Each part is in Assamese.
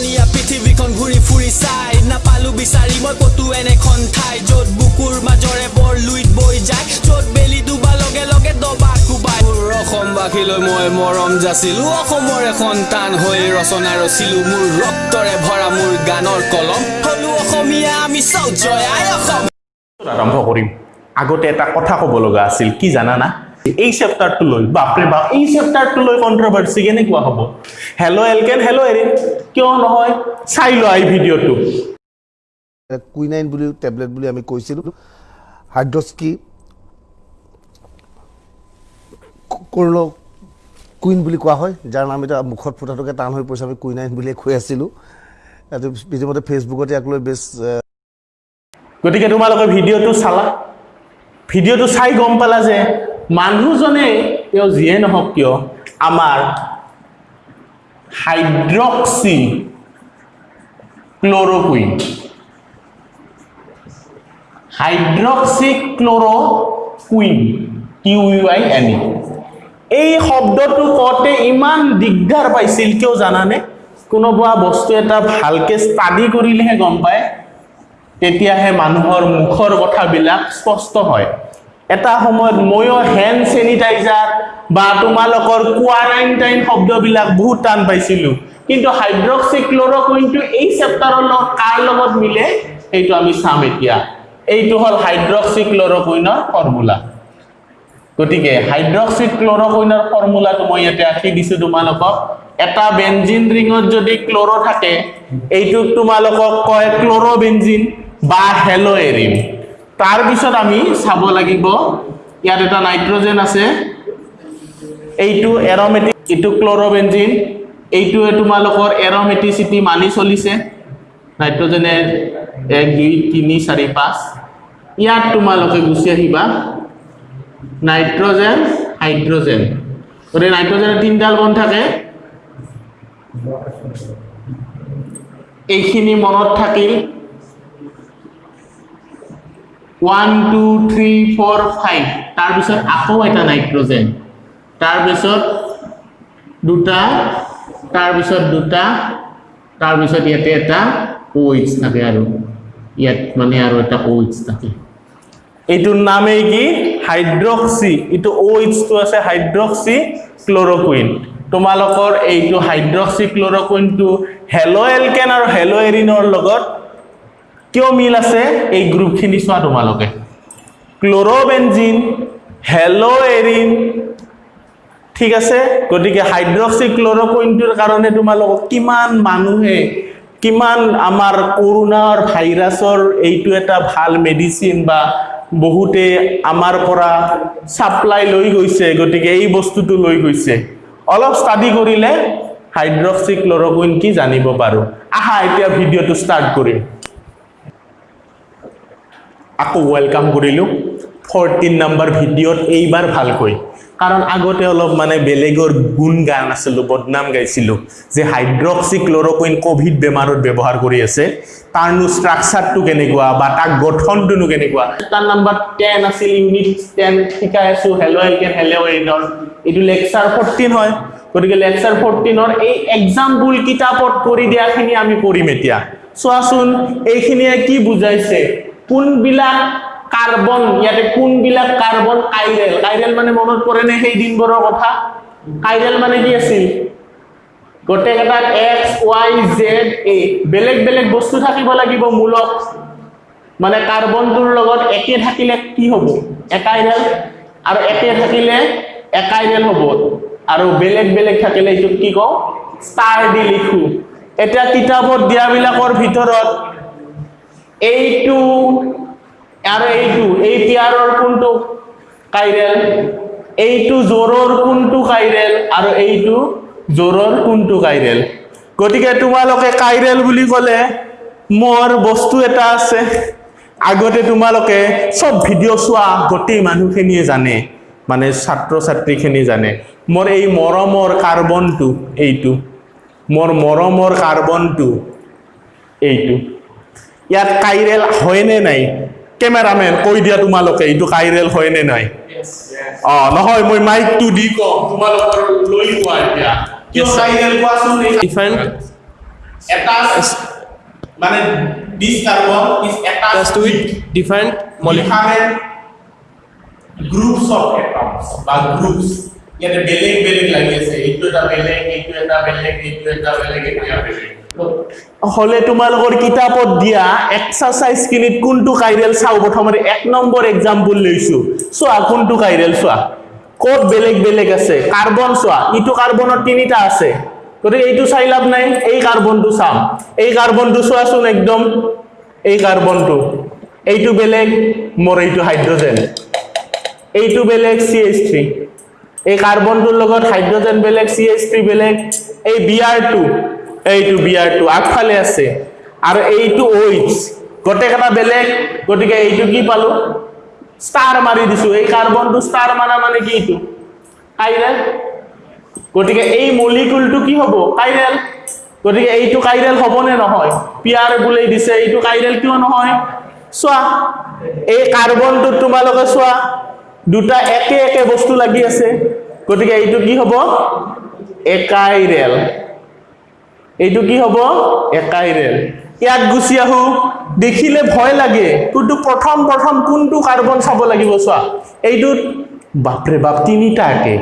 ৰমণীয়া পৃথিৱীখন ঘূৰি ফুৰি চাই। নাপালো বিচাৰি মই ক'তো এনেখন ঠাই য'ত বুকুৰ মাজৰে বৰ লুইত বৈ যায় য'ত বেলি ডুবা লগে লগে দবা কোবাই। মোৰ অসমবাসীলৈ মই মৰম যাচিলো অসমৰে সন্তান হৈ ৰচনা ৰচিলো। মোৰ ৰক্তৰে ভৰা মোৰ গানৰ কলম হলো অসমীয়া আমি চব জয় আই অসম। আৰম্ভ কৰিম। আগতে এটা কথা ক'ব লগা আছিল কি জানানা? এই চেপ্টাৰটো লৈ বাপৰে বাপ এই চেপ্টাৰটো লৈ কণ্ট্ৰভাৰ্চি কেনেকুৱা হ'ব? হেল্ল' এলকেন হেল্ল' এৰিন কিয় নহয়? চাই লোৱা এই ভিডিঅ'টো। কুইনাইন বুলি টেবলেট বুলি আমি কৈছিলোঁ। হাইড্ৰস্কি কৰ্ণ কুইন বুলি কোৱা হয় যাৰ নাম এতিয়া মুখত ফুটাটোকে টান হৈ পৰিছে আমি কুইনাইন বুলিয়ে কৈ আছিলোঁ। ইতিমধ্যে ফেচবুকত ইয়াক লৈ বেছ গতিকে তোমালোকে ভিডিঅ'টো চালা। ভিডিঅ'টো চাই গম পালা যে মানুহজনে তেওঁ যিয়ে নহওক কিয় আমাৰ hydroxychloroquine. Hydroxychloroquine Q U I N E এই শব্দটো কওঁতে ইমান দিগদাৰ পাইছিল কিয় জানানে? কোনোবা বস্তু এটা ভালকে ষ্টাডি কৰিলেহে গম পায় তেতিয়াহে মানুহৰ মুখৰ কথাবিলাক স্পষ্ট হয়। এটা সময়ত ময়ো হেণ্ড চেনিটাইজাৰ বা তোমালোকৰ কোৱাৰাইণ্টাইন শব্দবিলাক বহুত টান পাইছিলোঁ। কিন্তু হাইড্ৰক্সি ক্লৰকুইনটো এই চেপ্টাৰৰ লগত কাৰ লগত মিলে সেইটো আমি চাম এতিয়া। এইটো হ'ল হাইড্ৰক্সি ক্লৰকুইনৰ ফৰ্মুলা গতিকে হাইড্ৰক্সি ক্লৰকুইনৰ ফৰ্মুলাটো মই ইয়াতে আঁকি দিছোঁ তোমালোকক। এটা বেঞ্জিন ৰিঙত যদি ক্ল'ৰ থাকে এইটোক তোমালোকক কয় ক্ল'ৰবেঞ্জিন বা হেল' এৰিন তাৰপিছত আমি চাব লাগিব ইয়াত এটা নাইট্ৰজেন আছে। এইটো এৰমেটিক এইটো ক্ল'ৰবেঞ্জিন। এইটোৱে তোমালোকৰ এৰমেটিচিটি মানি চলিছে। নাইট্ৰজেনে এক দুই তিনি চাৰি পাঁচ। ইয়াত তোমালোকে গুচি আহিবা। Nitrogen hydrogen. গতিকে নাইট্ৰজেনৰ তিনিডাল বন থাকে। এইখিনি মনত থাকিল। One two three four five তাৰপিছত আকৌ এটা নাইট্ৰজেন। তাৰপিছত দুটা তাৰপিছত দুটা তাৰপিছত ইয়াতে এটা OH থাকে আৰু। ইয়াত মানে আৰু এটা OH থাকে। এইটোৰ নামেই কি? হাইড্ৰক্সি। এইটো OH-টো আছে হাইড্ৰক্সি ক্লৰকুইন। তোমালোকৰ এইটো হাইড্ৰক্সি ক্লৰকুইনটো হেল' এলকেন আৰু হেল' এৰিনৰ লগত কিয় মিল আছে? এই গ্ৰুপখিনি চোৱা তোমালোকে। ক্ল'ৰবেঞ্জিন হেল' এৰিন ঠিক আছে? গতিকে হাইড্ৰক্সি ক্লৰকুইনটোৰ কাৰণে তোমালোকক কিমান মানুহে কিমান আমাৰ কৰোণাৰ ভাইৰাছৰ এইটো এটা ভাল মেডিচিন বা বহুতে আমাৰ পৰা ছাপ্লাই লৈ গৈছে গতিকে এই বস্তুটো লৈ গৈছে। অলপ ষ্টাডি কৰিলে হাইড্ৰক্সি ক্লৰকুইন কি জানিব পাৰোঁ। আহা এতিয়া ভিডিঅ'টো ষ্টাৰ্ট কৰিম। আকৌ ৱেলকাম কৰিলোঁ। ফৰ্টিন নম্বৰ ভিডিঅ'ত এইবাৰ ভালকৈ। কাৰণ আগতে অলপ মানে বেলেগৰ গুণ গান আছিলোঁ বদনাম গাইছিলোঁ যে হাইড্ৰক্সি ক্লৰকুইন ক'ভিড বেমাৰত ব্যৱহাৰ কৰি আছে। তাৰনো ষ্ট্ৰাকচাৰটো কেনেকুৱা বা তাৰ গঠনটোনো কেনেকুৱা? তাৰ নাম্বাৰ টেন আছিল ইউনিট টেন শিকাই আছোঁ হেল' এলকেন হেল' এৰিনৰ এইটো লেকচাৰ ফৰ্টিন হয়। গতিকে লেকচাৰ ফৰ্টিনৰ এই এক্সাম্পল কিতাপত কৰি দিয়াখিনি আমি কৰিম এতিয়া। চোৱাচোন এইখিনিয়ে কি বুজাইছে? কোনবিলাক কাৰ্বন ইয়াতে কোনবিলাক কাৰ্বন কাইৰেল কাইৰেল মানে মনত পৰেনে সেই দিনবোৰৰ কথা? কাইৰেল মানে কি আছিল? গোটেইকেইটাত এক্স ৱাই জেড এ বেলেগ বেলেগ বস্তু থাকিব লাগিব মূলত। মানে কাৰ্বনটোৰ লগত একে থাকিলে কি হ'ব? একাইৰেল আৰু একে থাকিলে একাইৰেল হ'ব। আৰু বেলেগ বেলেগ থাকিলে এইটোক কি কওঁ? ষ্টাৰ দি লিখো। এতিয়া কিতাপত দিয়াবিলাকৰ ভিতৰত এইটো এই পেয়াৰৰ কোনটো? কাইৰেল এইটো জোৰৰ কোনটো কাইৰেল আৰু এইটো জোৰৰ কোনটো কাইৰেল গতিকে তোমালোকে কাইৰেল বুলি ক'লে মোৰ বস্তু এটা আছে। আগতে তোমালোকে চব ভিডিঅ' চোৱা গোটেই মানুহখিনিয়ে জানে। মানে ছাত্ৰ ছাত্ৰীখিনি জানে। মোৰ এই মৰমৰ কাৰ্বনটো এইটো মোৰ মৰমৰ কাৰ্বনটো এইটো ইয়াত কাইৰেল হয়নে নাই? কেমেৰামেন কৈ দিয়া তোমালোকে এইটো কাইৰেল হয়নে নাই? অ নহয় মই মাইকটো দি কওঁ তোমালোকৰ লৈ কোৱা এতিয়া। কিয় কাইৰেল কোৱাচোন? Different. attached মানে this carbon is attached Just to it. different. Molecule. different groups বা groups. ইয়াতে বেলেগ বেলেগ লাগি আছে। এইটো এটা বেলেগ এইটো এটা বেলেগ এইটো এটা বেলেগ এইটো এটা বেলেগ। হলে তোমালোকৰ কিতাপত দিয়া এক্সাৰচাইজ খিনিত কোনটো কাইৰেল চাওঁ? প্ৰথমতে এক নম্বৰ এক্সাম্পল লৈছো। চোৱা কোনটো কাইৰেল চোৱা? ক'ত বেলেগ বেলেগ আছে? কাৰ্বন চোৱা ইটো কাৰ্বনত তিনিটা আছে। গতিকে এইটো চাই লাভ নাই। এই কাৰ্বনটো চাম। এই কাৰ্বনটো চোৱাচোন একদম। এই কাৰ্বনটো। এইটো বেলেগ মোৰ এইটো হাইড্ৰজেন। এইটো বেলেগ চি এইচ থ্ৰী। এই কাৰ্বনটোৰ লগত হাইড্ৰজেন বেলেগ চি এইচ থ্ৰী বেলেগ। এই বি আৰ টু। এইটো বি আৰ টু আগফালে আছে। আৰু এইটো OH গোটেইকেইটা বেলেগ। গতিকে এইটো কি পালো? ষ্টাৰ মাৰি দিছো। এই কাৰ্বনটো ষ্টাৰ মাৰা মানে কি এইটো? কাইৰেল গতিকে এই মলিকুলটো কি হ'ব? কাইৰেল গতিকে এইটো কাইৰেল হ'বনে নহয়? পিয়াৰ বোলে দিছে এইটো কাইৰেল কিয় নহয়? চোৱা এই কাৰ্বনটোত তোমালোকে চোৱা দুটা একে একে বস্তু লাগি আছে। গতিকে এইটো কি হ'ব? একাইৰেল এইটো কি হ'ব? একাইৰেল ইয়াত গুচি আহো। দেখিলে ভয় লাগে। কিন্তু প্ৰথম প্ৰথম কোনটো কাৰ্বন চাব লাগিব চোৱা? এইটোত বাপৰে বাপ তিনিটা একে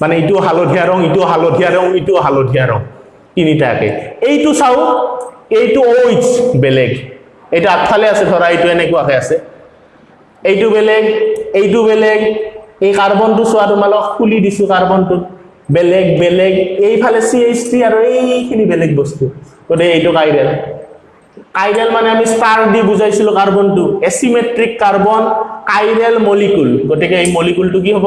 মানে ইটো হালধীয়া ৰং ইটো হালধীয়া ৰং ইটো হালধীয়া ৰং। তিনিটা একে এইটো চাওঁ এইটো OH বেলেগ। এইটো আগফালে আছে ধৰা এইটো এনেকুৱাকে আছে। এইটো বেলেগ এইটো বেলেগ। এই কাৰ্বনটো চোৱা তোমালোক খুলি দিছো কাৰ্বনটোত। বেলেগ বেলেগ এইফালে চি এইচ থ্ৰী আৰু এইখিনি বেলেগ বস্তু। গতিকে এইটো কাইৰেল। কাইৰেল মানে আমি ষ্টাৰ দি বুজাইছিলো কাৰ্বনটো। এচিমেট্ৰিক কাৰ্বন কাইৰেল মলিকুল গতিকে এই মলিকুলটো কি হ'ব?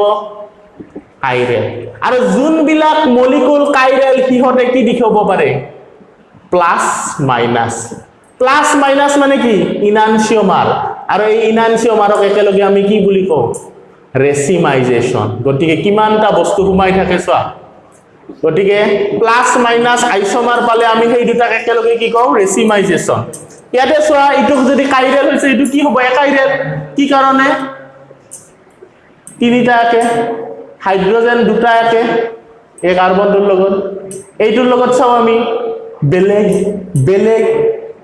কাইৰেল। আৰু যোনবিলাক মলিকুল কাইৰেল সিহঁতে কি দেখাব পাৰে? প্লাছ মাইনাছ প্লাছ মাইনাছ মানে কি? ইনানচিয়মাৰ আৰু এই ইনানচিয়মাৰক একেলগে আমি কি বুলি কওঁ? ৰেচিমাইজেশ্যন। গতিকে কিমানটা বস্তু সোমাই থাকে চোৱা? গতিকে প্লাছ মাইনাছ আইচমাৰ পালে আমি সেই দুটাক একেলগে কি কওঁ? ৰেচিমাইজেশ্যন। ইয়াতে চোৱা এইটোক যদি কাইৰেল হৈছে এইটো কি হ'ব? একাইৰেল। কি কাৰণে? তিনিটা একে। হাইড্ৰজেন দুটা একে। এই কাৰ্বনটোৰ লগত। এইটোৰ লগত চাওঁ আমি। বেলেগ বেলেগ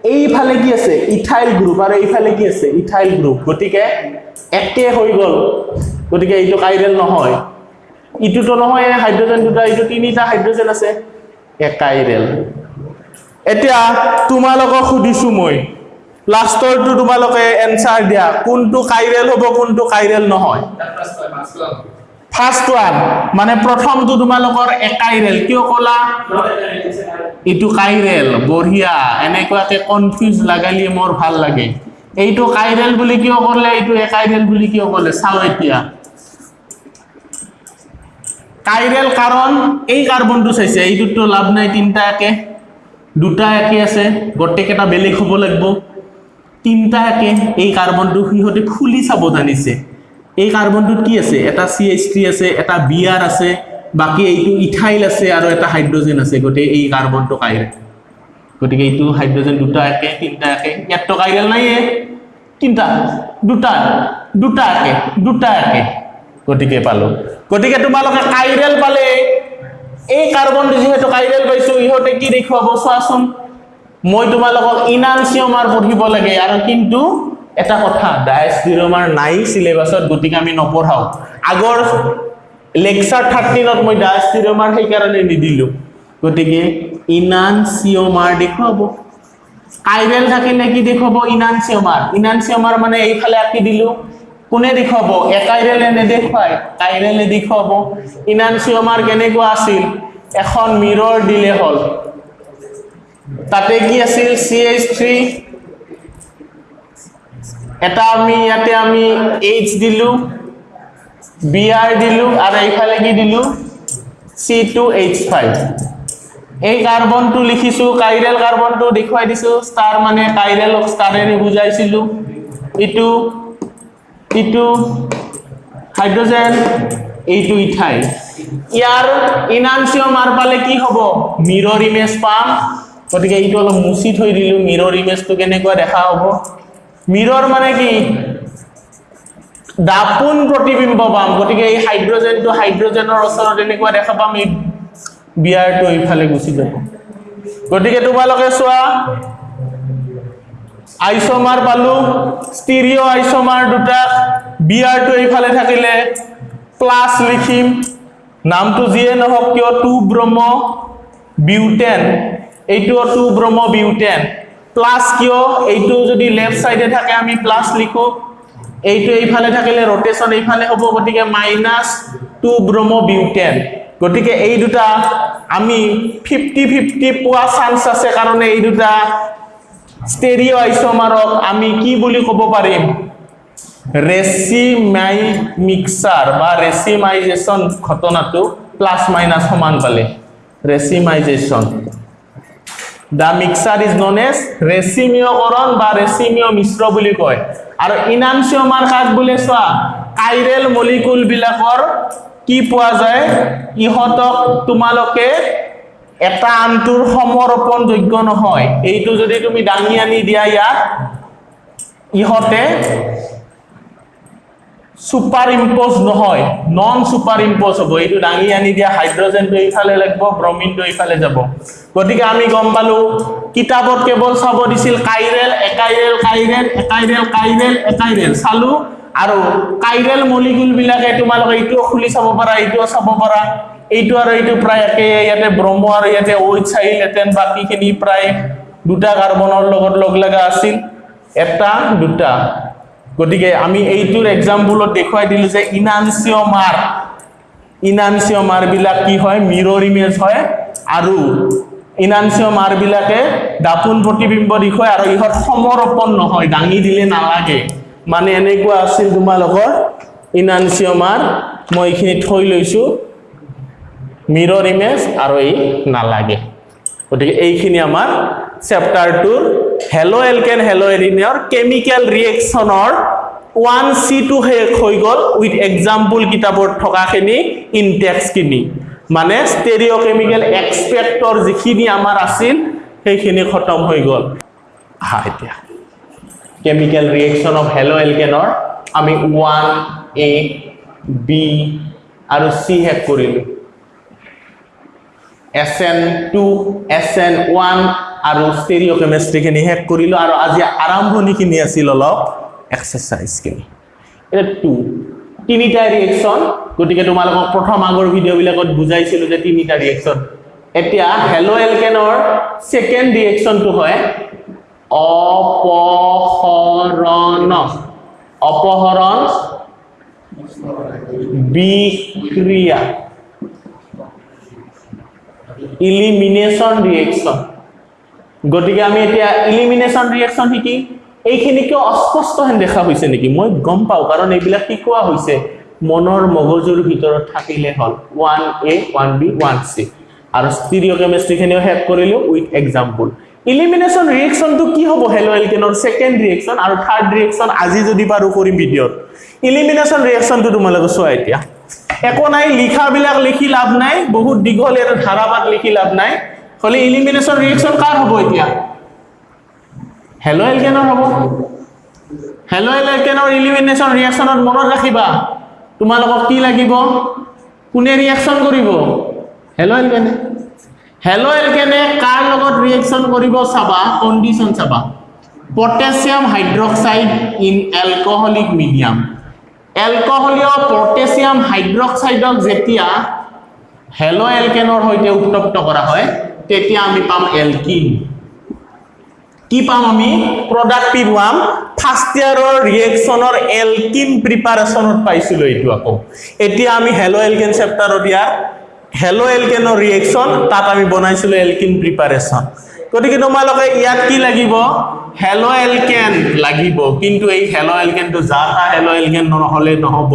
এইফালে কি আছে? ইথাইল গ্ৰুপ আৰু এইফালে কি আছে? ইথাইল গ্ৰুপ গতিকে একে হৈ গ'ল। গতিকে এইটো কাইৰেল নহয়। ইটোতো নহয় এই হাইড্ৰজেন দুটা এইটো তিনিটা হাইড্ৰজেন আছে। একাইৰেল এতিয়া তোমালোকক সুধিছো মই। লাষ্টৰটো তোমালোকে এনচাৰ দিয়া। কোনটো কাইৰেল হ'ব কোনটো কাইৰেল নহয়? ফাৰ্ষ্ট ওৱান মানে প্ৰথমটো তোমালোকৰ একাইৰেল কিয় ক'লা? এইটো কাইৰেল বঢ়িয়া। এনেকুৱাকে কনফিউজ লাগালি মোৰ ভাল লাগে। এইটো কাইৰেল বুলি কিয় ক'লে? এইটো একাইৰেল বুলি কিয় ক'লে? চাওঁ এতিয়া। কাইৰেল কাৰণ এই কাৰ্বনটো চাইছে। এইটোতো লাভ নাই তিনিটা একে দুটা একে আছে। গোটেইকেইটা বেলেগ হ'ব লাগিব। তিনিটা একে এই কাৰ্বনটো সিহঁতে খুলি চাব জানিছে। এই কাৰ্বনটোত কি আছে? এটা চি এইচ থ্ৰী আছে এটা বি আৰ আছে বাকী এইটো ইথাইল আছে আৰু এটা হাইড্ৰজেন আছে। গতিকে এই কাৰ্বনটো কাইৰেল গতিকে এইটো হাইড্ৰজেন দুটা একে তিনিটা একে। ইয়াততো কাইৰেল নাইয়ে। তিনিটা দুটা দুটা একে দুটা একে। গতিকে পালো। গতিকে তোমালোকে কাইৰেল পালে। এই কাৰ্বনটো যিহেতু কাইৰেল পাইছো ইহঁতে কি দেখুৱাব? চোৱাচোন। মই তোমালোকক ইনানচিয়মাৰ পঢ়িব লাগে। আৰু কিন্তু এটা কথা ডায়েষ্টিৰমাৰ নাই চিলেবাছত গতিকে আমি নপঢ়াওঁ। আগৰ লেকচাৰ থাৰ্টিনত মই ডায়েষ্টিৰমাৰ সেইকাৰণে নিদিলোঁ। গতিকে ইনানচিয়মাৰ দেখুৱাব। কাইৰেল থাকিলে কি দেখুৱাব? ইনানচিয়মাৰ ইনানচিয়মাৰ মানে এইফালে আঁকি দিলো। কোনে দেখুৱাব? একাইৰেলে নেদেখুৱাই। কাইৰেলে দেখুৱাব। ইনানচিয়মাৰ কেনেকুৱা আছিল? এখন মিৰৰ দিলে হ'ল। তাতে কি আছিল? চি এইচ থ্ৰী এটা আমি ইয়াতে আমি এইচ দিলো বি আৰ দিলো আৰু এইফালে কি দিলো? চি টু এইচ ফাইভ এই কাৰ্বনটো লিখিছো কাইৰেল কাৰ্বনটো দেখুৱাই দিছো ষ্টাৰ মানে কাইৰেলক ষ্টাৰেৰে বুজাইছিলো। ইটো ইটো হাইড্ৰজেন এইটো ইথাইল ইয়াৰ ইনানচিয় মাৰ পালে কি হ'ব? মিৰৰ ইমেজ পাম। গতিকে এইটো অলপ মুচি থৈ দিলো মিৰৰ ইমেজটো কেনেকুৱা দেখা হ'ব? মিৰৰ মানে কি? দাপোন প্ৰতিবিম্ব পাম গতিকে এই হাইড্ৰজেনটো হাইড্ৰজেনৰ ওচৰত এনেকুৱা দেখা পাম এই বিয়াৰটো এইফালে গুচি যাব। গতিকে তোমালোকে চোৱা আইচমাৰ পালো ষ্টিৰিঅ' আইচমাৰ দুটা বিয়াৰটো এইফালে থাকিলে প্লাছ লিখিম নামটো যিয়ে নহওক কিয় টু ব্ৰহ্ম বিউটেন। এইটোও টু ব্ৰহ্ম বিউটেন। প্লাছ কিয়? এইটো যদি লেফ্ট চাইডে থাকে আমি প্লাছ লিখো। এইটো এইফালে থাকিলে ৰটেশ্যন এইফালে হ'ব গতিকে মাইনাছ টু ব্ৰহ্ম বিউটেন গতিকে এই দুটা আমি ফিফটি ফিফটি পোৱা চান্স আছে কাৰণে এই দুটা ষ্টেৰিঅ' আইচমাৰক আমি কি বুলি ক'ব পাৰিম? ৰেচিমাই মিক্সাৰ বা ৰেচিমাইজেশ্যন ঘটনাটো প্লাছ মাইনাছ সমান পালে। Racemisation the mixture is known as ৰেচিমিয়কৰণ বা ৰেচিমিয় মিশ্ৰ বুলি কয়। আৰু ইনানচিয়মাৰ কাক বোলে চোৱা কাইৰেল মলিকুল বিলাকৰ কি পোৱা যায়? ইহঁতক তোমালোকে এটা আনটোৰ সমৰ্পণযোগ্য নহয়। এইটো যদি তুমি দাঙি আনি দিয়া ইয়াত ইহঁতে ছুপাৰ ইম্প'জ নহয় নন ছুপাৰ ইম্প'জ হ'ব। এইটো দাঙি আনি দিয়া হাইড্ৰজেনটো এইফালে লাগিব ব্ৰমিনটো এইফালে যাব। গতিকে আমি গম পালো কিতাপত কেৱল চাব দিছিল chiral achiral chiral achiral chiral achiral চালো আৰু কাইৰেল মলিকুল বিলাকে তোমালোকে এইটোও খুলি চাব পাৰা এইটোও চাব পাৰা। এইটো আৰু এইটো প্ৰায় একে ইয়াতে ব্ৰহ্ম আৰু ইয়াতে ঐত চাইল এটেন বাকীখিনি প্ৰায় দুটা কাৰ্বনৰ লগত লগ লগা আছিল। এটা দুটা। গতিকে আমি এইটোৰ এক্সাম্পলত দেখুৱাই দিলো যে ইনানচিয়মাৰ ইনানচিয়মাৰ বিলাক কি হয়? মিৰৰ ইমেজ হয় আৰু ইনানচিয়মাৰ বিলাকে দাপোন প্ৰতিবিম্ব দেখুৱাই আৰু ইহঁত সমৰ্পণ নহয় দাঙি দিলে নালাগে। মানে এনেকুৱা আছিল তোমালোকৰ ইনানচিয়মাৰ মই এইখিনি থৈ লৈছোঁ মিৰৰ ইমেজ আৰু এই নালাগে। গতিকে এইখিনি আমাৰ chapter tour halo alkane halo one C two শেষ হৈ গ'ল উইথ এক্সাম্পল কিতাপত থকাখিনি ইনটেক্সখিনি মানে ষ্টেৰিঅ' কেমিকেল এক্সপেক্টৰ যিখিনি আমাৰ আছিল সেইখিনি খতম হৈ গ'ল। আহা এতিয়া। কেমিকেল ৰিয়েকশ্যন অফ হেলো এলকেনৰ আমি এ বি আৰু চি শেষ কৰিলোঁ। S N two S N one আৰু ষ্টেৰিঅ' কেমেষ্ট্ৰিখিনি শেষ কৰিলোঁ আৰু আজি আৰম্ভণিখিনি আছিল অলপ এক্সাৰচাইজখিনি এতিয়া টু তিনিটা ৰিয়েকশ্যন গতিকে তোমালোকক প্ৰথম আগৰ ভিডিঅ'বিলাকত বুজাইছিলোঁ যে তিনিটা ৰিয়েকশ্যন এতিয়া হেলো এলকেনৰ ছেকেণ্ড ৰিয়েকশ্যনটো হয় অপহৰণ। অপহৰণ বিক্ৰিয়া। ইলিমিনেশ্যন ৰিয়েকশ্যন গতিকে আমি এতিয়া ইলিমিনেশ্যন ৰিয়েকশ্যন শিকি এইখিনি কিয় অস্পষ্ট হেন দেখা হৈছে নেকি? মই গম পাওঁ কাৰণ এইবিলাক শিকোৱা হৈছে। মনৰ মগজুৰ ভিতৰত থাকিলে হ'ল। One A one B one C আৰু ষ্টিৰিঅ' কেমেষ্ট্ৰিখিনিও শেষ কৰিলোঁ উইথ এক্সাম্পল ইলিমিনেশ্যন ৰিয়েকশ্যনটো কি হ'ব হেলো এলকেনৰ ছেকেণ্ড ৰিয়েকশ্যন আৰু থাৰ্ড ৰিয়েকশ্যন আজি যদি পাৰোঁ কৰিম ভিডিঅ'ত। ইলিমিনেশ্যন ৰিয়েকশ্যনটো তোমালোকে চোৱা এতিয়া। একো নাই লিখাবিলাক লিখি লাভ নাই বহুত দীঘল এটা ধাৰাপাত লিখি লাভ নাই। হ'লে ইলিমিনেশ্যন ৰিয়েকশ্যন কাৰ হ'ব এতিয়া হেলো এলকেনৰ হ'ব হেলো এলকেনৰ ইলিমিনেশ্যন ৰিয়েকশ্যনত মনত ৰাখিবা তোমালোকক কি লাগিব কোনে ৰিয়েকশ্যন কৰিব হেলো এলকেনে হেলো এলকেনে কাৰ লগত ৰিয়েকশ্যন কৰিব চাবা কণ্ডিশ্যন চাবা potassium hydroxide in alcoholic medium এলকহলীয় potassium হাইড্ৰক্সাইডক যেতিয়া হেলো এলকেনৰ সৈতে উত্তপ্ত কৰা হয় তেতিয়া আমি পাম এলকিন। কি পাম আমি? প্ৰডাক্টিভ পাম। ফাৰ্ষ্ট ইয়াৰৰ ৰিয়েকশ্যনৰ এলকিন প্ৰিপাৰেশ্যনত পাইছিলোঁ এইটো আকৌ। এতিয়া আমি হেলো এলকেন চেপ্টাৰত ইয়াৰ হেলো এলকেনৰ ৰিয়েকশ্যন তাত আমি বনাইছিলোঁ এলকিন প্ৰিপাৰেশ্যন গতিকে তোমালোকে ইয়াত কি লাগিব? হেলো এলকেন লাগিব। কিন্তু এই হেলো এলকেনটো যা তা হেলো এলকেন নহ'লে নহ'ব।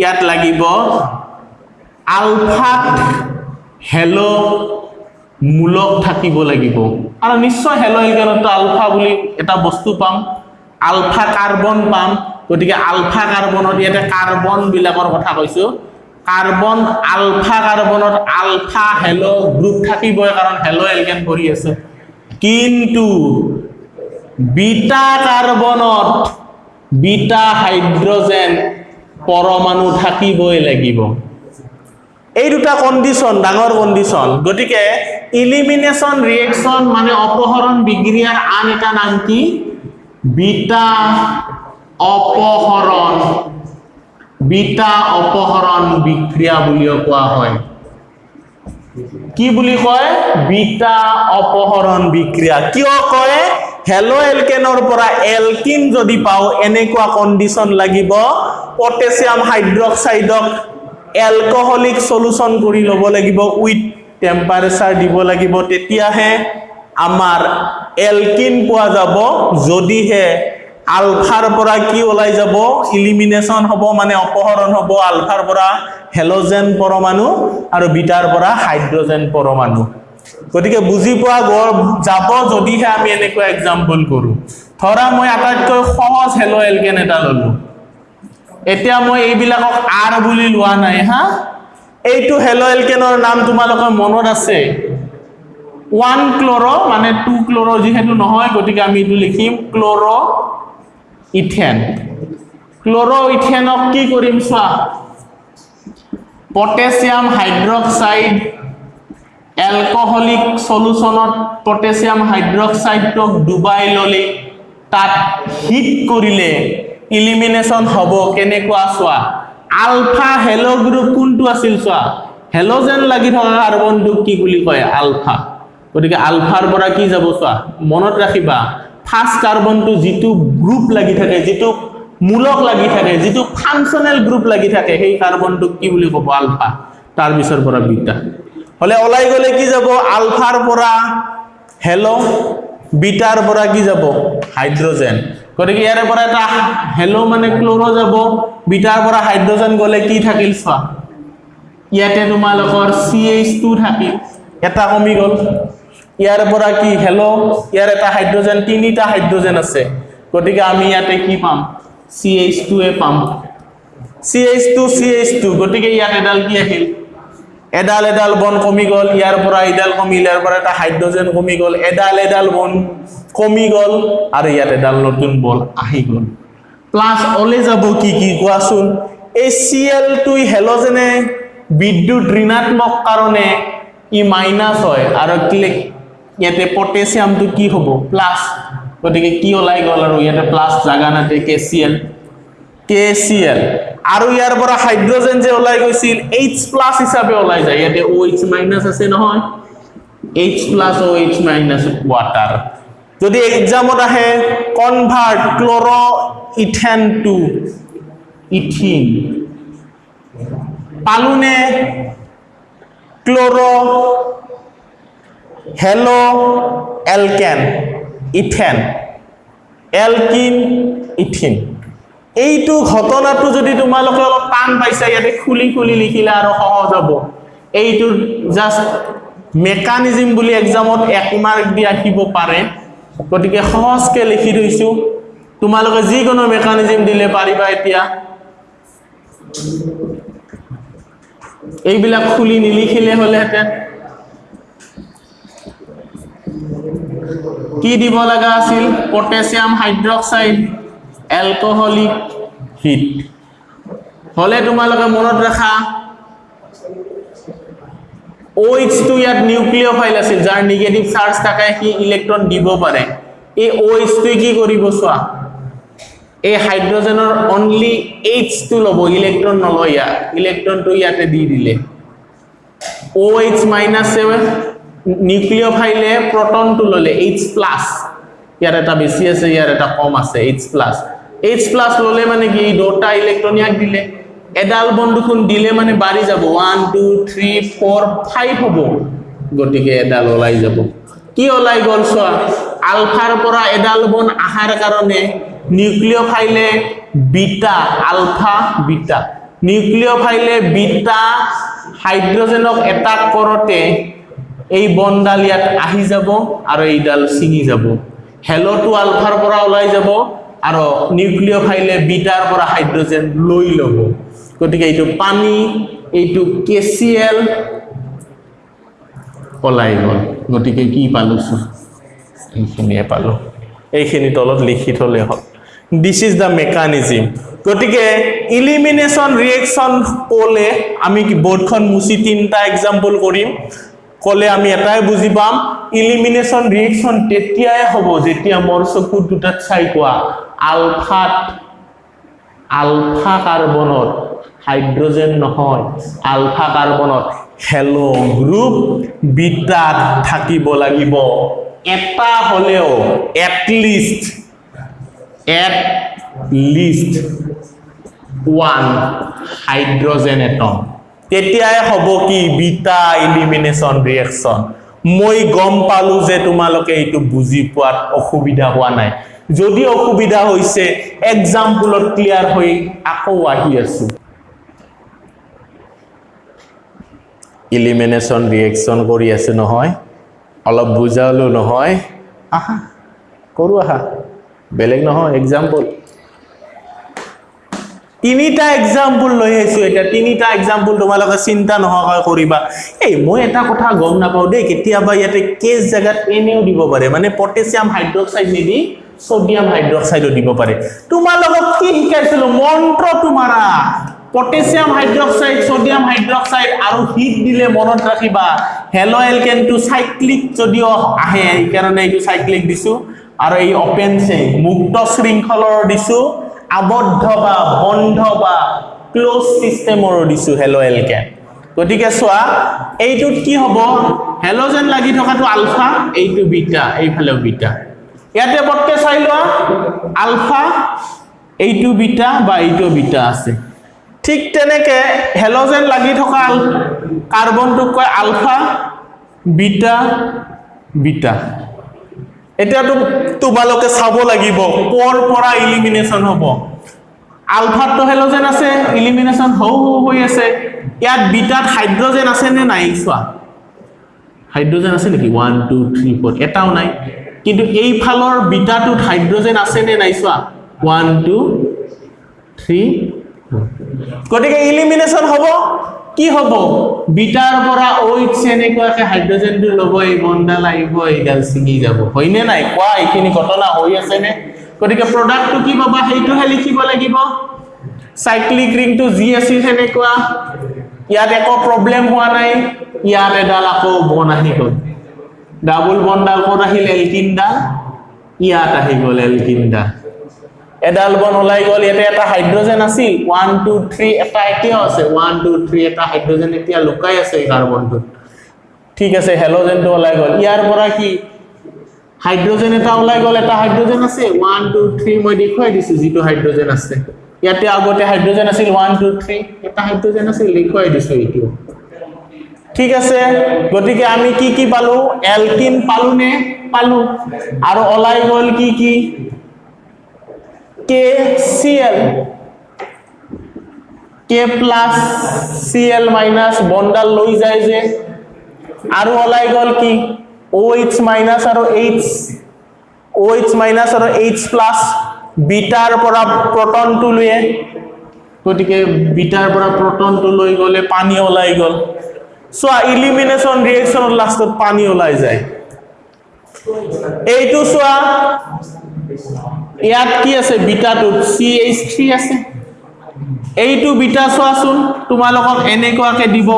ইয়াত লাগিব আলফাত হেলো মূলক থাকিব লাগিব। আৰু নিশ্চয় হেলো এলকেনতো আলফা বুলি এটা বস্তু পাম। আলফা কাৰ্বন পাম। গতিকে আলফা কাৰ্বনত ইয়াতে কাৰ্বনবিলাকৰ কথা কৈছোঁ। কাৰ্বন আলফা কাৰ্বনত আলফা হেলো গ্ৰুপ থাকিবই কাৰণ হেলো এলকেন কৰি আছে। কিন্তু বিটা কাৰ্বনত বিটা হাইড্ৰজেন পৰমাণু থাকিবই লাগিব। এই দুটা কণ্ডিশ্যন ডাঙৰ কণ্ডিশ্যন গতিকে ইলিমিনেশ্যন ৰিয়েকশ্যন মানে অপহৰণ বিক্ৰিয়াৰ আন এটা নাম কি? বিটা অপহৰণ। বিটা অপহৰণ বিক্ৰিয়া বুলিও কোৱা হয়। কি বুলি কয়? বিটা অপহৰণ বিক্ৰিয়া। কিয় কয়? হেলো এলকেনৰ পৰা এলকিন যদি পাওঁ এনেকুৱা কণ্ডিশ্যন লাগিব। পটেছিয়াম হাইড্ৰক্সাইডক এলকহলিক চলুচন কৰি ল'ব লাগিব উইথ টেম্পাৰেচাৰ দিব লাগিব তেতিয়াহে আমাৰ এলকিন পোৱা যাব। যদিহে আলফাৰ পৰা কি ওলাই যাব? ইলিমিনেশ্যন হ'ব মানে অপহৰণ হ'ব আলফাৰ পৰা হেল'জেন পৰমাণু আৰু বিটাৰ পৰা হাইড্ৰজেন পৰমাণু। গতিকে বুজি পোৱা যাব যদিহে আমি এনেকুৱা এক্সাম্পল কৰোঁ। ধৰা মই আটাইতকৈ সহজ হেল' এলকেন এটা ল'লোঁ। এতিয়া মই এইবিলাকক আৰ বুলি লোৱা নাই হা। এইটো হেল' এলকেনৰ নাম তোমালোকৰ মনত আছে? ওৱান ক্ল'ৰ মানে টু ক্ল'ৰ যিহেতু নহয় গতিকে আমি এইটো লিখিম ক্ল'ৰ ইথেন ক্ল'ৰ ইথেনক কি কৰিম চোৱা? পটেছিয়াম হাইড্ৰক্সাইড এলকহলিক চলুচনত পটেছিয়াম হাইড্ৰক্সাইডক ডুবাই ল'লে। তাত হিট কৰিলে ইলিমিনেশ্যন হ'ব কেনেকুৱা চোৱা? আলফা হেল' গ্ৰুপ কোনটো আছিল চোৱা? হেল'জেন লাগি থকা কাৰ্বনটোক কি বুলি কয়? আলফা। গতিকে আলফাৰ পৰা কি যাব চোৱা? মনত ৰাখিবা ফাৰ্ষ্ট কাৰ্বনটো যিটো গ্ৰুপ লাগি থাকে যিটো মূলক লাগি থাকে যিটো ফাংচনেল গ্ৰুপ লাগি থাকে সেই কাৰ্বনটোক কি বুলি ক'ব? আলফা। তাৰ পিছৰ পৰা বিটা। হ'লে ওলাই গ'লে কি যাব? আলফাৰ পৰা হেল' বিটাৰ পৰা কি যাব? হাইড্ৰজেন। গতিকে ইয়াৰে পৰা এটা হেল' মানে ক্ল'ৰ যাব। বিটাৰ পৰা হাইড্ৰজেন গ'লে কি থাকিল চোৱা। ইয়াতে তোমালোকৰ চি এইচ টু থাকিল। এটা কমি গ'ল। ইয়াৰ পৰা কি হেল' ইয়াৰ এটা হাইড্ৰজেন তিনিটা হাইড্ৰজেন আছে। গতিকে আমি ইয়াতে কি পাম? চি এইচ টুৱে পাম। C H two C H two গতিকে ইয়াত এডাল কি আহিল? এডাল এডাল বন কমি গ'ল ইয়াৰ পৰা এডাল কমিল ইয়াৰ পৰা এটা হাইড্ৰজেন কমি গ'ল এডাল এডাল বন কমি গ'ল আৰু ইয়াত এডাল নতুন বল আহি গ'ল। প্লাছ অলে যাব কি কি কোৱাচোন? এই চি এল টু হেল'জেনে বিদ্যুৎ ঋণাত্মক কাৰণে ই মাইনাছ হয় আৰু ক্লিক ইয়াতে পটেছিয়ামটো কি হ'ব? প্লাছ গতিকে কি ওলাই গ'ল আৰু ইয়াতে প্লাছ জাগা নাতে K C L K L আৰু ইয়াৰ পৰা হাইড্ৰজেন যে ওলাই গৈছিল এইচ প্লাছ হিচাপে ওলাই যায়। ইয়াতে অ' এইচ মাইনাছ আছে নহয়। H plus O' H minus water যদি এক্সামত আহে কনভাৰ্ট ক্ল'ৰ ইথেন টু ইথিন পালোনে? ক্ল'ৰ হেল' এলকেন ইথেন। এলকিন ইথিন এইটো ঘটনাটো যদি তোমালোকে অলপ টান পাইছা ইয়াতে খুলি খুলি লিখিলে আৰু সহজ হ'ব। এইটোৰ জাষ্ট মেকানিজিম বুলি এক্সামত এক মাৰ্ক দি আহিব পাৰে। গতিকে সহজকৈ লিখি থৈছোঁ। তোমালোকে যিকোনো মেকানিজিম দিলে পাৰিবা এতিয়া। এইবিলাক খুলি নিলিখিলে হ'লেহেঁতেন। কি দিব লগা আছিল? Potassium hydroxide. এলকহলিক হিট হ'লে তোমালোকে মনত ৰাখা OH টো ইয়াত নিউক্লিয় ফাইল আছিল যাৰ নিগেটিভ চাৰ্জ থাকে সি ইলেক্ট্ৰন দিব পাৰে। এই OH টোৱে কি কৰিব চোৱা? এই হাইড্ৰজেনৰ অনলি এইচটো ল'ব ইলেক্ট্ৰন নলয় ইয়াত ইলেক্ট্ৰনটো ইয়াতে দি দিলে। OH মাইনাছ নিউক্লিয় ফাইলে প্ৰটনটো ল'লে এইচ প্লাছ ইয়াৰ এটা বেছি আছে ইয়াৰ এটা কম আছে এইচ প্লাছ এইচ প্লাছ ল'লে মানে এই দুটা ইলেক্ট্ৰন ইয়াক দিলে। এডাল বন দুখোন দিলে মানে বাঢ়ি যাব। One two three four five হ'ব। গতিকে এডাল ওলাই যাব। কি ওলাই গ'ল চোৱা? আলফাৰ পৰা এডাল বন অহাৰ কাৰণে নিউক্লিয় ফাইলে বিটা আলফা বিটা। নিউক্লিয় ফাইলে বিটা হাইড্ৰজেনক এটাক কৰোঁতে এই বনডাল ইয়াত আহি যাব আৰু এইডাল ছিঙি যাব। হেল'টো আলফাৰ পৰা ওলাই যাব। আৰু নিউক্লিয় ফাইলে বিটাৰ পৰা হাইড্ৰজেন লৈ ল'ব। গতিকে এইটো পানী এইটো কে চি এল ওলাই গ'ল। গতিকে কি পালোঁ এইখিনিয়ে পালোঁ। এইখিনি তলত লিখি থ'লে হ'ল। দিছ ইজ দ্য মেকানিজিম গতিকে ইলিমিনেশ্যন ৰিয়েকশ্যন ক'লে আমি বৰ্ডখন মুচি তিনিটা এক্সাম্পল কৰিম। ক'লে আমি এটাই বুজি পাম। ইলিমিনেশ্যন ৰিয়েকশ্যন তেতিয়াই হ'ব যেতিয়া মোৰ চকুৰ দুটাত চাই কোৱা আলফাত আলফা কাৰ্বনত হাইড্ৰজেন নহয় আলফা কাৰ্বনত হেলো গ্ৰুপ বিটাত থাকিব লাগিব। এটা হ'লেও at least at least one hydrogen atom তেতিয়াই হ'ব কি বিটা ইলিমিনেশ্যন ৰিয়েকশ্যন মই গম পালো যে তোমালোকে এইটো বুজি পোৱাত অসুবিধা হোৱা নাই। যদি অসুবিধা হৈছে এক্সাম্পলত ক্লিয়াৰ হৈ আকৌ আহি আছো। ইলিমিনেশ্যন ৰিয়েকশ্যন কৰি আছে নহয়। অলপ বুজালো নহয়। আহা কৰো আহা। বেলেগ নহয় এক্সাম্পল তিনিটা এক্সাম্পল লৈ আহিছো এতিয়া। তিনিটা এক্সাম্পল তোমালোকে চিন্তা নোহোৱাকৈ কৰিবা। এই মই এটা কথা গম নাপাওঁ দেই কেতিয়াবা ইয়াতে কেচ জেগাত এনেও দিব পাৰে। মানে পটেছিয়াম হাইড্ৰক্সাইড নিদি ছডিয়াম হাইড্ৰক্সাইডো দিব পাৰে। তোমালোকক কি শিকাইছিলো? মন্ত্ৰটো মাৰা পটেছিয়াম হাইড্ৰক্সাইড ছডিয়াম হাইড্ৰক্সাইড আৰু হিট দিলে মনত ৰাখিবা। হেলো এলকেনটো চাইক্লিক যদিও আহে সেইকাৰণে এইটো চাইক্লিক দিছো। আৰু এই অপেন চেইন মুক্ত শৃংখলৰ দিছো। আবদ্ধ বা বন্ধ বা ক্ল'জ ছিষ্টেমৰো দিছো হেলো এলকেন গতিকে চোৱা এইটোত কি হ'ব? হেলোজেন লাগি থকাটো আলফা এইটো বিটা এইফালেও বিটা ইয়াতে পটকে চাই লোৱা আলফা এইটো বিটা বা এইটো বিটা আছে। ঠিক তেনেকে হেলোজেন লাগি থকা কাৰ্বনটোক কয় আলফা বিটা বিটা এতিয়াতো তোমালোকে চাব লাগিব ক'ৰ পৰা ইলিমিনেশ্যন হ'ব। আলফাতটো হেলোজেন আছে ইলিমিনেশ্যন হৌ হৌ আছে। ইয়াত বিটাত হাইড্ৰজেন আছে নে নাই চোৱা। হাইড্ৰজেন আছে নেকি? ওৱান টু থ্ৰী ফ'ৰ এটাও নাই। কিন্তু এইফালৰ বিটাটোত হাইড্ৰজেন আছে নে নাই চোৱা। ওৱান টু থ্ৰী গতিকে ইলিমিনেশ্যন হ'ব। কি হ'ব? বিটাৰ পৰা ওইটছ এনেকুৱাকে হাইড্ৰজেনটো ল'ব এই বনডাল আহিব এইডাল ছিঙি যাব। হয়নে নাই? কোৱা এইখিনি ঘটনা হৈ আছেনে? গতিকে প্ৰডাক্টটো কি পাবা? সেইটোহে লিখিব লাগিব। চাইক্লিক ৰিংটো যি আছিল সেনেকুৱা। ইয়াত একো প্ৰব্লেম হোৱা নাই। ইয়াত এডাল আকৌ বন আহি গ'ল। ডাবুল বনডাল ক'ত আহিল? এলকিনডাল ইয়াত আহি গ'ল এলকিনডাল এডাল বন ওলাই গ'ল ইয়াতে এটা হাইড্ৰজেন আছিল ওৱান টু থ্ৰী এটা এতিয়াও আছে ওৱান টু থ্ৰী এটা হাইড্ৰজেন এতিয়া লুকাই আছে এই কাৰ্বনটোত ঠিক আছে হেলোজেনটো ওলাই গ'ল। ইয়াৰ পৰা কি? হাইড্ৰজেন এটা ওলাই গ'ল এটা হাইড্ৰজেন আছে ওৱান টু থ্ৰী মই দেখুৱাই দিছোঁ যিটো হাইড্ৰজেন আছে। ইয়াতে আগতে হাইড্ৰজেন আছিল ওৱান টু থ্ৰী এটা হাইড্ৰজেন আছিল দেখুৱাই দিছোঁ এইটো। ঠিক আছে গতিকে আমি কি কি পালো? এলকিন পালো নে? পালো। ওলাই গ'ল কি কি? K C L K plus C L minus বনডাল লৈ যায় যে। আৰু ওলাই গ'ল কি? অ' এইচ মাইনাছ আৰু অ' এইচ মাইনাছ আৰু এইচ প্লাছ বিটাৰ পৰা প্ৰটনটো লৈ গতিকে বিটাৰ পৰা প্ৰটনটো লৈ গ'লে পানী ওলাই গ'ল। চোৱা ইলিমিনেশ্যন ৰিয়েকশ্যনত লাষ্টত পানী ওলাই যায়। এইটো চোৱা। ইয়াত কি আছে? বিটাটোত চি এইচ থ্ৰী আছে। এইটো বিটা চোৱাচোন তোমালোকক এনেকুৱাকে দিব।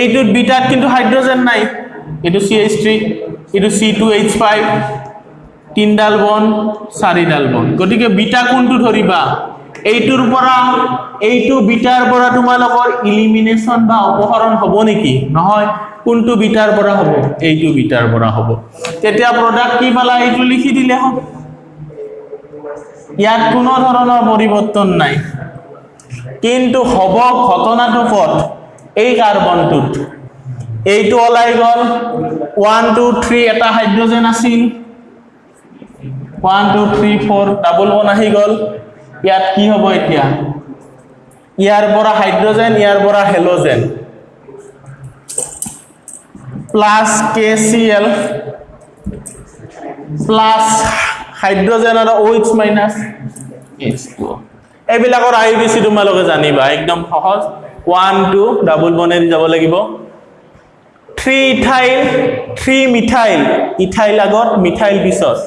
এইটোত বিটাত কিন্তু হাইড্ৰজেন নাই। এইটো চি এইচ থ্ৰী এইটো চি টু এইচ ফাইভ তিনিডাল বন চাৰিডাল বন। গতিকে বিটা কোনটো ধৰিবা? এইটোৰ পৰা এইটো বিটাৰ পৰা তোমালোকৰ ইলিমিনেশ্যন বা অপহৰণ হ'ব নেকি? নহয় কোনটো বিটাৰ পৰা হ'ব? এইটো বিটাৰ পৰা হ'ব। তেতিয়া প্ৰডাক্ট কি পালা? এইটো লিখি দিলে হ'ব ইয়াত কোনো ধৰণৰ পৰিৱৰ্তন নাই। কিন্তু হ'ব ঘটনাটো ক'ত এই কাৰ্বনটোত। এইটো ওলাই গ'ল। ওৱান টু থ্ৰী এটা হাইড্ৰজেন আছিল। One two three four double bond আহি গ'ল। ইয়াত কি হ'ব এতিয়া? ইয়াৰ পৰা হাইড্ৰজেন ইয়াৰ পৰা halogen. Plus K C L plus hydrogen আৰু OH মাইনাছ এইচ টু এইবিলাকৰ আই বি চি তোমালোকে জানিবা একদম সহজ। ওৱান টু ডাবল বনেদি যাব লাগিব। Three ethyl three methyl ethyl আগত মিথাইল পিছত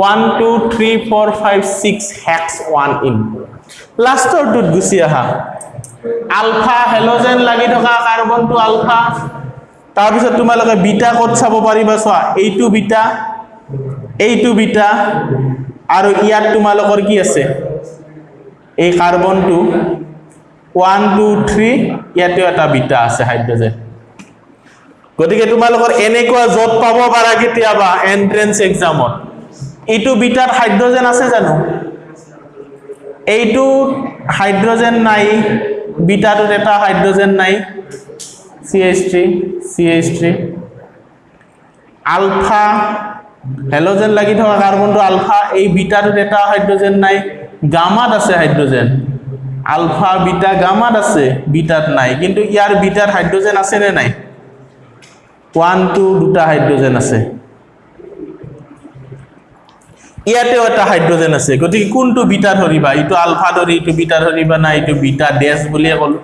one two three four five six hex one ene লাষ্টৰটোত গুচি আহা। আলফা হেল'জেন লাগি থকা কাৰ্বনটো আলফা তাৰপিছত তোমালোকে বিটা ক'ত চাব পাৰিবা চোৱা এইটো বিটা এইটো বিটা আৰু ইয়াত তোমালোকৰ কি আছে? এই কাৰ্বনটো ওৱান টু থ্ৰী ইয়াতেও এটা বিটা আছে হাইড্ৰজেন। গতিকে তোমালোকৰ এনেকুৱা য'ত পাব পাৰা কেতিয়াবা এন্ট্ৰেন্স এক্সামত এইটো বিটাত হাইড্ৰজেন আছে জানো? এইটো হাইড্ৰজেন নাই বিটাটোত এটা হাইড্ৰজেন নাই C H three C H three alpha halogen লাগি থকা কাৰ্বনটো আলফা এই বিটাটোত এটা হাইড্ৰজেন নাই গামাত আছে হাইড্ৰজেন। আলফা বিটা গামাত আছে বিটাত নাই। কিন্তু ইয়াৰ বিটাত হাইড্ৰজেন আছে নে নাই? ওৱান টু দুটা হাইড্ৰজেন আছে। ইয়াতেও এটা হাইড্ৰজেন আছে। গতিকে কোনটো বিটা ধৰিবা? ইটো আলফা ধৰি ইটো বিটা ধৰিবা না এইটো বিটা ডেছ বুলিয়ে ক'লো।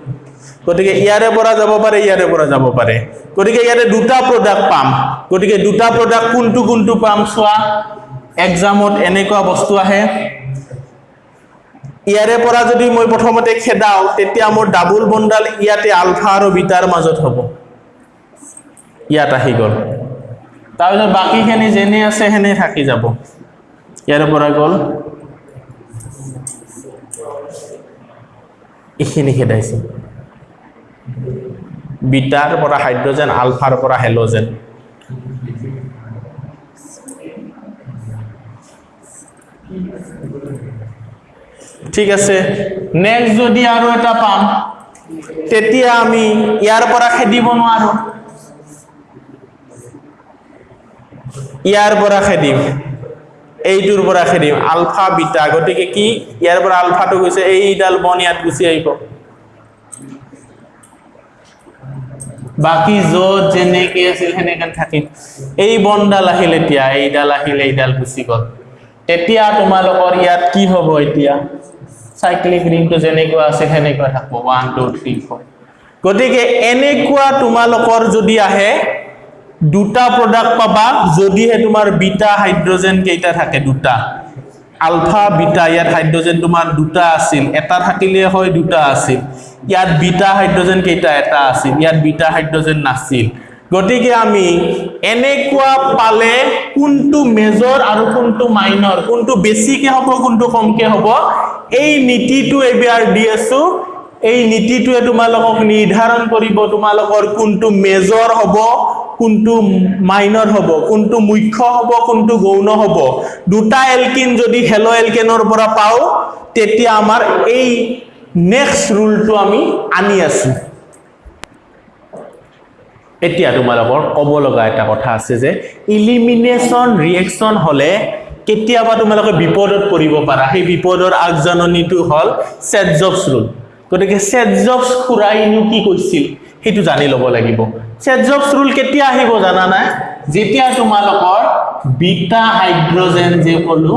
গতিকে ইয়াৰে পৰা যাব পাৰে ইয়াৰে পৰা যাব পাৰে। গতিকে ইয়াতে দুটা প্ৰডাক্ট পাম। গতিকে দুটা প্ৰডাক্ট কোনটো কোনটো পাম চোৱা। এক্সামত এনেকুৱা বস্তু আহে। ইয়াৰে পৰা যদি মই প্ৰথমতে খেদাওঁ তেতিয়া মোৰ ডাবুল বন্ডাল ইয়াতে আলফা আৰু বিটাৰ মাজত হ'ব। ইয়াত আহি গ'ল। তাৰপিছত বাকীখিনি যেনে আছে সেনে থাকি যাব। ইয়াৰে পৰা গ'ল। এইখিনি খেদাইছে। বিটাৰ পৰা হাইড্ৰজেন আলফাৰ পৰা হেল'জেন। ঠিক আছে। নেক্সট যদি আৰু এটা পাম তেতিয়া আমি ইয়াৰ পৰা খেদিব নোৱাৰো। ইয়াৰ পৰা খেদিম। এইটোৰ পৰা খেদিম। Alpha beta. গতিকে কি? ইয়াৰ পৰা আলফাটো গৈছে এইডাল বন ইয়াত গুচি আহিব। বাকী য'ত যেনেকে আছিল সেনেকে থাকিম এই বনডাল আহিল এতিয়া এইডাল আহিল এইডাল গুচি গ'ল। তেতিয়া তোমালোকৰ ইয়াত কি হ'ব এতিয়া? চাইক্লিক ৰিংটো যেনেকুৱা আছে সেনেকুৱা থাকিব। ওৱান টু থ্ৰী ফ'ৰ গতিকে এনেকুৱা তোমালোকৰ যদি আহে দুটা প্ৰডাক্ট পাবা যদিহে তোমাৰ বিটা হাইড্ৰজেন কেইটা থাকে দুটা। আলফা বিটা ইয়াত হাইড্ৰজেন তোমাৰ দুটা আছিল। এটা থাকিলে হয় দুটা আছিল। ইয়াত বিটা হাইড্ৰজেন কেইটা এটা আছিল ইয়াত বিটা হাইড্ৰজেন নাছিল। গতিকে আমি এনেকুৱা পালে কোনটো মেজৰ আৰু কোনটো মাইনৰ কোনটো বেছিকে হ'ব কোনটো কমকে হ'ব এই নীতিটো এবাৰ দি আছো। এই নীতিটোৱে তোমালোকক নিৰ্ধাৰণ কৰিব তোমালোকৰ কোনটো মেজৰ হ'ব কোনটো মাইনৰ হ'ব কোনটো মুখ্য হ'ব কোনটো গৌণ হ'ব। দুটা এলকিন যদি হেলো এলকেনৰ পৰা পাওঁ তেতিয়া আমাৰ এই নেক্সট ৰুলটো আমি আনি আছো। এতিয়া তোমালোকৰ ক'ব লগা এটা কথা আছে যে ইলিমিনেশ্যন ৰিয়েকশ্যন হ'লে কেতিয়াবা তোমালোকে বিপদত পৰিব পাৰা। সেই বিপদৰ আগজাননীটো হ'ল ছেটজবছ ৰুল গতিকে ছেটজবছ খুৰাইনো কি কৈছিল সেইটো জানি ল'ব লাগিব। ছেটজবছ ৰুল কেতিয়া আহিব জানা নাই? যেতিয়া তোমালোকৰ বিটা হাইড্ৰজেন যে ক'লো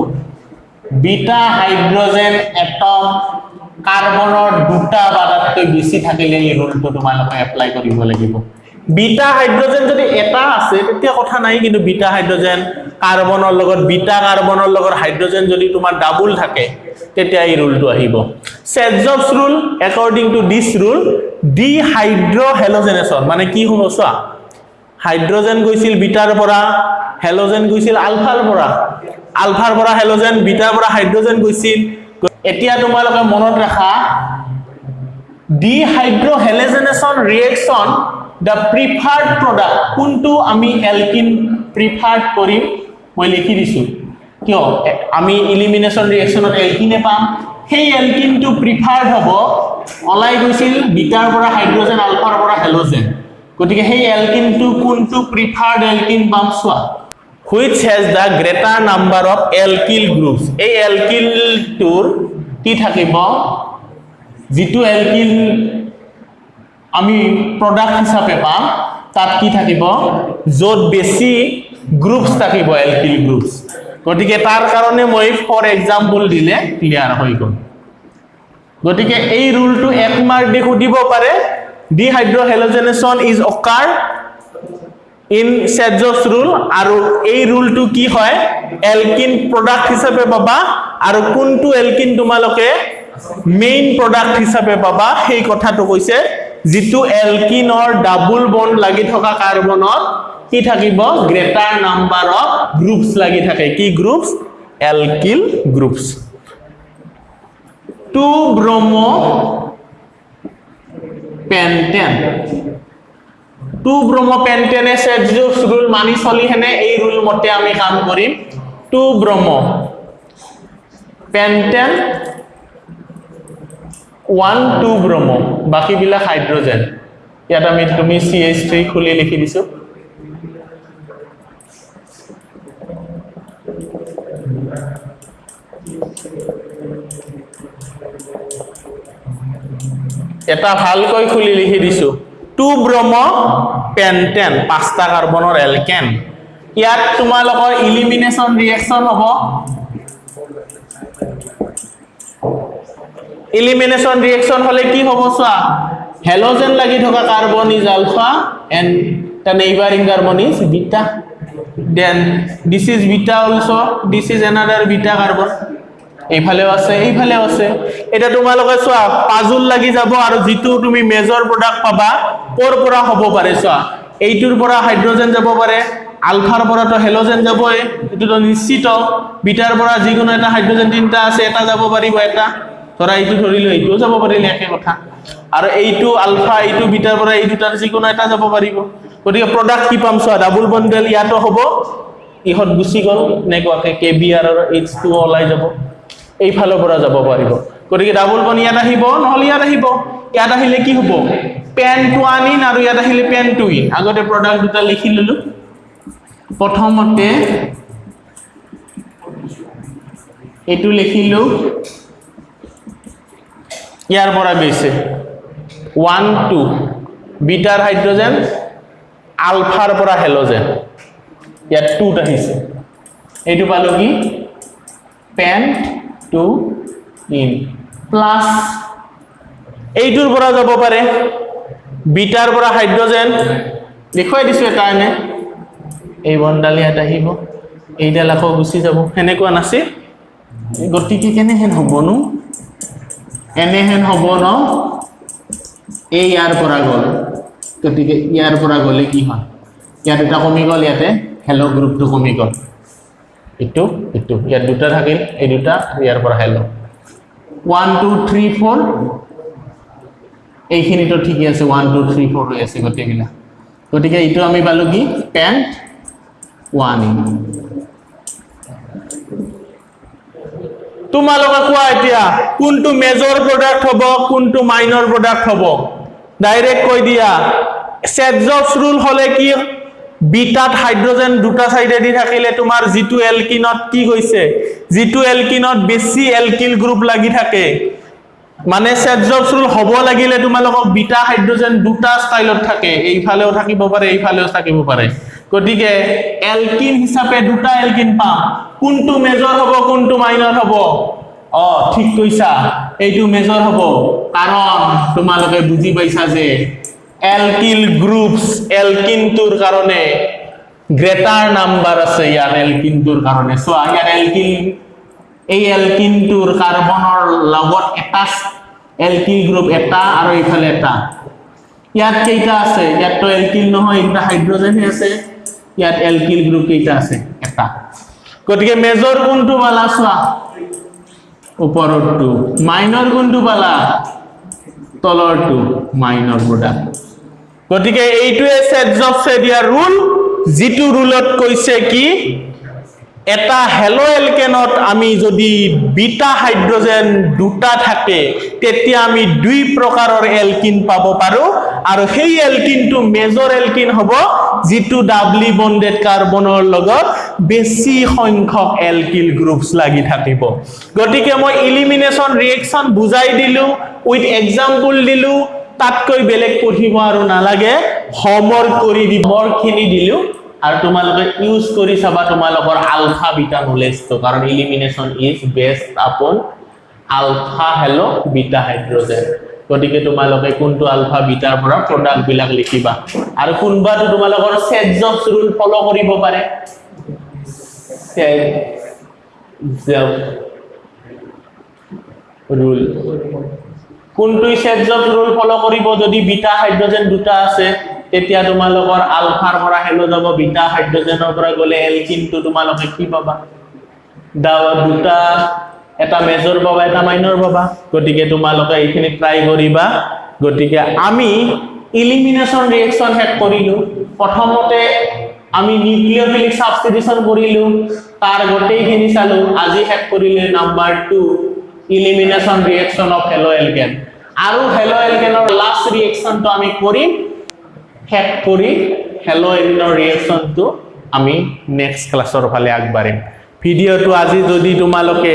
বিটা হাইড্ৰজেন এটম কাৰ্বনৰ দুটা বা তাতকৈ বেছি থাকিলে এই ৰুলটো তোমালোকে এপ্লাই কৰিব লাগিব। বিটা হাইড্ৰজেন যদি এটা আছে তেতিয়া কথা নাই কিন্তু বিটা হাইড্ৰজেন কাৰ্বনৰ লগত বিটা কাৰ্বনৰ লগত হাইড্ৰজেন যদি তোমাৰ ডাবুল থাকে তেতিয়া এই ৰুলটো আহিব। Saytzeff rule according to this rule dehydrohalogenation মানে কি হ'ব চোৱা। হাইড্ৰজেন গৈছিল বিটাৰ পৰা হেল'জেন গৈছিল আলফাৰ পৰা। আলফাৰ পৰা হেল'জেন বিটাৰ পৰা হাইড্ৰজেন গৈছিল। এতিয়া তোমালোকে মনত ৰাখা dehydrohalogenation reaction the preferred product কোনটো আমি এলকিন প্ৰিফাৰ্ড কৰিম মই লিখি দিছোঁ। কিয়? আমি ইলিমিনেশ্যন ৰিয়েকশ্যনত এলকিনে পাম। সেই এলকিনটো প্ৰিফাৰ্ড হ'ব ওলাই গৈছিল বিটাৰ পৰা হাইড্ৰজেন আলফাৰ পৰা হেল'জেন গতিকে সেই এলকিনটো কোনটো প্ৰিফাৰ্ড এলকিন পাম চোৱা। Which has the greater number of alkyl groups এই এলকিলটোৰ কি থাকিব যিটো এলকিল আমি প্ৰডাক্ট হিচাপে পাম তাত কি থাকিব? য'ত বেছি গ্ৰুপছ থাকিব এলকিল গ্ৰুপছ গতিকে তাৰ কাৰণে মই ফৰ এক্সাম্পল দিলে ক্লিয়াৰ হৈ গ'ল। গতিকে এই ৰুলটো এক মাৰ্ক দি সুধিব পাৰে। ডিহাইড্ৰহেলজেনেশ্যন ইজ অকাৰ ইন চেজছ ৰুল আৰু এই ৰুলটো কি হয়? এলকিন প্ৰডাক্ট হিচাপে পাবা। আৰু কোনটো এলকিন তোমালোকে মেইন প্ৰডাক্ট হিচাপে পাবা সেই কথাটো কৈছে। যিটো এলকিনৰ ডাবুল বন্ড লাগি থকা কাৰ্বনত কি থাকিব? গ্ৰেটাৰ নাম্বাৰ অফ গ্ৰুপছ লাগি থাকে। কি groups alkyl groups two bromo pentane two bromo পেন্টেনে rule মানি চলি হেনে এই ৰুল মতে আমি কাম কৰিম। Two bromo pentane one two bromo বাকীবিলাক হাইড্ৰজেন। ইয়াত আমি তুমি চি এইচ থ্ৰী খুলি লিখি দিছোঁ। এটা ভালকৈ খুলি লিখি দিছোঁ। টু ব্ৰম পেণ্টেন পাঁচটা কাৰ্বনৰ এলকেন ইয়াত তোমালোকৰ ইলিমিনেশ্যন ৰিয়েকশ্যন হ'ব। ইলিমিনেশ্যন ৰিয়েকশ্যন হ'লে কি হ'ব চোৱা? হেল'জেন লাগি থকা carbon is alpha and the neighbouring carbon is beta then this is beta also' this is another beta carbon এইফালেও আছে এইফালেও আছে। এতিয়া তোমালোকে চোৱা পাজুল লাগি যাব আৰু যিটো তুমি মেজৰ প্ৰডাক্ট পাবা ক'ৰ পৰা হ'ব পাৰে চোৱা? এইটোৰ পৰা হাইড্ৰজেন যাব পাৰে আলফাৰ পৰাতো হেল'জেন যাবই এইটোতো নিশ্চিত। বিটাৰ পৰা যিকোনো এটা হাইড্ৰজেন তিনিটা আছে এটা যাব পাৰিব এটা। ধৰা এইটো ধৰিলো এইটোও যাব পাৰিলে একে কথা। আৰু এইটো আলফা এইটো বিটাৰ পৰা এই দুটাৰ যিকোনো এটা যাব পাৰিব। গতিকে প্ৰডাক্ট কি পাম চোৱা ডাবুল বণ্ডেল ইয়াতো হ'ব। ইহঁত গুচি গ'ল এনেকুৱাকে কে বি আৰু এইচ টু ওলাই যাব। এইফালৰ পৰা যাব পাৰিব। গতিকে ডাবুল বন ইয়াত আহিব নহ'লে ইয়াত আহিব। ইয়াত আহিলে কি হ'ব? পেন টু আন ইন আৰু ইয়াত আহিলে পেন টু ইন আগতে প্ৰডাক্ট দুটা লিখি ল'লোঁ। প্ৰথমতে এইটো লিখিলোঁ ইয়াৰ পৰা গৈছে ওৱান টু বিটাৰ হাইড্ৰজেন আলফাৰ পৰা হেল'জেন। ইয়াত টুত আহিছে। এইটো পালোঁ কি? PAN two in. প্লাছ এইটোৰ পৰা যাব পাৰে। বিটাৰ পৰা হাইড্ৰজেন। দেখুৱাই দিছোঁ এটা এনে এই বনডাল ইয়াত আহিব। এইডাল আকৌ গুচি যাব। সেনেকুৱা নাছিল। গতিকে কেনেহেন হ'বনো এনেহেন হ'ব ন? এই ইয়াৰ পৰা গ'ল। গতিকে ইয়াৰ পৰা গ'লে কি হয়? ইয়াত এটা কমি গ'ল ইয়াতে। হেল্ল' গ্ৰুপটো কমি গ'ল। এইটো এইটো ইয়াত দুটা থাকিল এই দুটা ইয়াৰ পৰা halo' one two three four এইখিনিতো ঠিকেই আছে ওৱান টু থ্ৰী ফ'ৰ হৈ আছে গোটেইবিলাক গতিকে এইটো আমি পালোঁ কি ওৱান ইন তোমালোকে কোৱা এতিয়া কোনটো মেজৰ প্ৰডাক্ট হ'ব কোনটো মাইনৰ প্ৰডাক্ট হ'ব ডাইৰেক্ট কৈ দিয়া চেটজছ ৰুল হ'লে কি বিটাত হাইড্ৰজেন দুটা চাইডেদি থাকিলে তোমাৰ যিটো এলকিনত কি কৈছে যিটো এলকিনত বেছি এলকিল গ্ৰুপ লাগি থাকে। মানে চেটজছ ৰুল হ'ব লাগিলে তোমালোকক বিটা হাইড্ৰজেন দুটা ষ্টাইলত থাকে। এইফালেও থাকিব পাৰে এইফালেও থাকিব পাৰে। গতিকে এলকিন হিচাপে দুটা এলকিন পাম। কোনটো মেজৰ হ'ব কোনটো মাইনৰ হ'ব? অ ঠিক কৈছা। এইটো মেজৰ হ'ব। কাৰণ তোমালোকে বুজি পাইছা যে এটা ইয়াত এলকিল গ্ৰুপ কেইটা আছে? এটা। গতিকে মেজৰ কোনটো পালা চোৱা? ওপৰৰটো। মাইনৰ কোনটো পালা তলৰটো। মাইনৰ প্ৰডাক্ট গতিকে এইটোৱে চেটজবছে দিয়া ৰুল যিটো ৰুলত কৈছে কি এটা হেলো এলকেনত আমি যদি বিটা হাইড্ৰজেন দুটা থাকে তেতিয়া আমি দুই প্ৰকাৰৰ এলকিন পাব পাৰোঁ। আৰু সেই এলকিনটো মেজৰ এলকিন হ'ব যিটো ডাবলি বণ্ডেড কাৰ্বনৰ লগত বেছি সংখ্যক এলকিল গ্ৰুপছ লাগি থাকিব। গতিকে মই ইলিমিনেশ্যন ৰিয়েকশ্যন বুজাই দিলোঁ উইথ এক্সাম্পল দিলোঁ তাতকৈ বেলেগ পঢ়িব আৰু নালাগে। হোমৱৰ্ক কৰি দিব হোমৱৰ্কখিনি দিলোঁ। আৰু তোমালোকে ইউজ কৰি চাবা তোমালোকৰ আলফা বিটা নলেজটো কাৰণ ইলিমিনেশ্যন ইজ বেষ্ট আপন আলফা হেলো বিটা হাইড্ৰজেন গতিকে তোমালোকে কোনটো আলফা বিটাৰ পৰা প্ৰডাক্টবিলাক লিখিবা। আৰু কোনোবাটো তোমালোকৰ চেটজবছ ৰুল ফ'ল' কৰিব পাৰে। ৰুল কোনটো চেটজব ৰুল ফ'ল' কৰিব? যদি বিটা হাইড্ৰজেন দুটা আছে তেতিয়া তোমালোকৰ আলফাৰ পৰা হেলো যাব বিটা হাইড্ৰজেনৰ পৰা গ'লে এলকিনটো তোমালোকে কি পাবা? দা- দুটা এটা মেজৰ পাবা এটা মাইনৰ পাবা। গতিকে তোমালোকে এইখিনি ট্ৰাই কৰিবা। গতিকে আমি ইলিমিনেশ্যন ৰিয়েকশ্যন শেষ কৰিলোঁ। প্ৰথমতে আমি নিউক্লিঅফিলিক ছাবষ্টিটিউশ্যন কৰিলোঁ। তাৰ গোটেইখিনি চালোঁ। আজি শেষ কৰিলে number two elimination reaction of halo alkane আৰু হেলো এলকেনৰ লাষ্ট ৰিয়েকশ্যনটো আমি কৰিম শেষ কৰি হেলো এলিনৰ ৰিয়েকশ্যনটো আমি নেক্সট ক্লাছৰ ফালে আগবাঢ়িম ভিডিঅ'টো আজি যদি তোমালোকে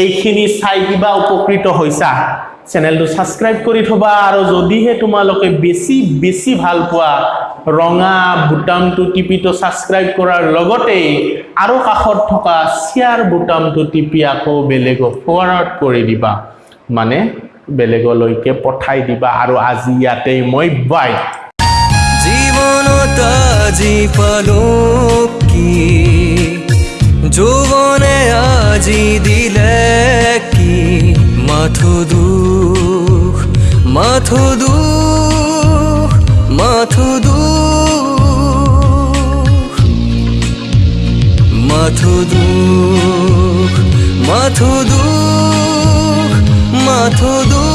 এইখিনি চাই কিবা উপকৃত হৈছা চেনেলটো ছাবস্ক্ৰাইব কৰি থবা আৰু যদিহে তোমালোকে বেছি বেছি ভালো পোৱা ৰঙা বুটামটো টিপিটো ছাবস্ক্ৰাইব কৰাৰ লগতেই আৰু কাষত থকা শ্বেয়াৰ বুটামটো টিপি আকৌ বেলেগক ফৰৱাৰ্ড কৰি দিবা। মানে বেলেগলৈকে পঠাই দিবা আৰু আজি ইয়াতেই মই বাই জীবনত আজি পালো কি? যৌৱনে আজি দিলে কি? মাথো দুখ মাথো দুখ মাথো দুখ মাথো দুখ মাথো দুখ মাথো দুখ